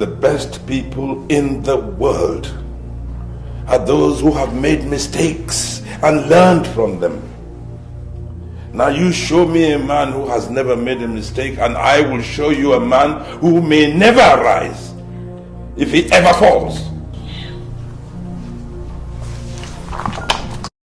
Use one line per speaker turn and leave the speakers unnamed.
The best people in the world are those who have made mistakes and learned from them. Now you show me a man who has never made a mistake and I will show you a man who may never rise if he ever falls.